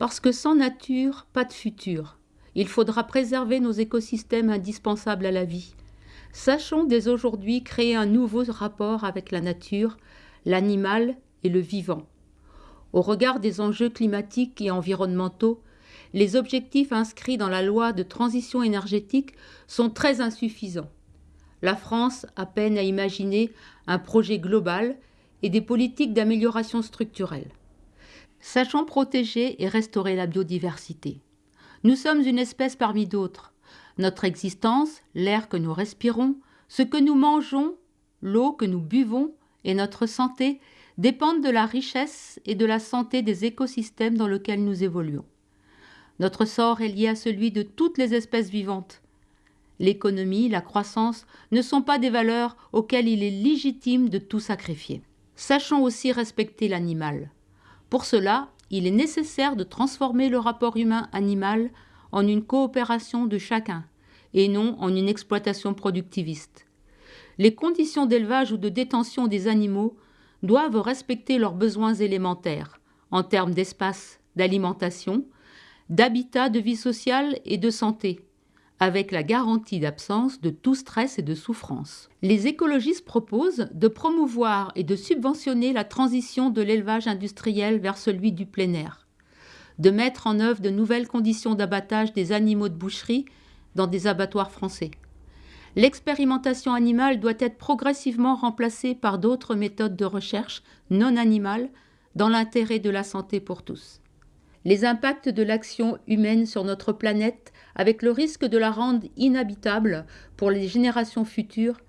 Parce que sans nature, pas de futur. Il faudra préserver nos écosystèmes indispensables à la vie. Sachons dès aujourd'hui créer un nouveau rapport avec la nature, l'animal et le vivant. Au regard des enjeux climatiques et environnementaux, les objectifs inscrits dans la loi de transition énergétique sont très insuffisants. La France a peine à imaginer un projet global et des politiques d'amélioration structurelle. Sachons protéger et restaurer la biodiversité. Nous sommes une espèce parmi d'autres. Notre existence, l'air que nous respirons, ce que nous mangeons, l'eau que nous buvons et notre santé dépendent de la richesse et de la santé des écosystèmes dans lesquels nous évoluons. Notre sort est lié à celui de toutes les espèces vivantes. L'économie, la croissance ne sont pas des valeurs auxquelles il est légitime de tout sacrifier. Sachons aussi respecter l'animal. Pour cela, il est nécessaire de transformer le rapport humain-animal en une coopération de chacun et non en une exploitation productiviste. Les conditions d'élevage ou de détention des animaux doivent respecter leurs besoins élémentaires en termes d'espace, d'alimentation, d'habitat, de vie sociale et de santé, avec la garantie d'absence de tout stress et de souffrance. Les écologistes proposent de promouvoir et de subventionner la transition de l'élevage industriel vers celui du plein air, de mettre en œuvre de nouvelles conditions d'abattage des animaux de boucherie dans des abattoirs français. L'expérimentation animale doit être progressivement remplacée par d'autres méthodes de recherche non animales dans l'intérêt de la santé pour tous les impacts de l'action humaine sur notre planète, avec le risque de la rendre inhabitable pour les générations futures,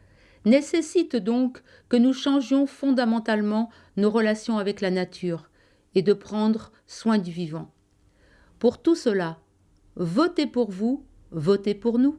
nécessitent donc que nous changions fondamentalement nos relations avec la nature et de prendre soin du vivant. Pour tout cela, votez pour vous, votez pour nous.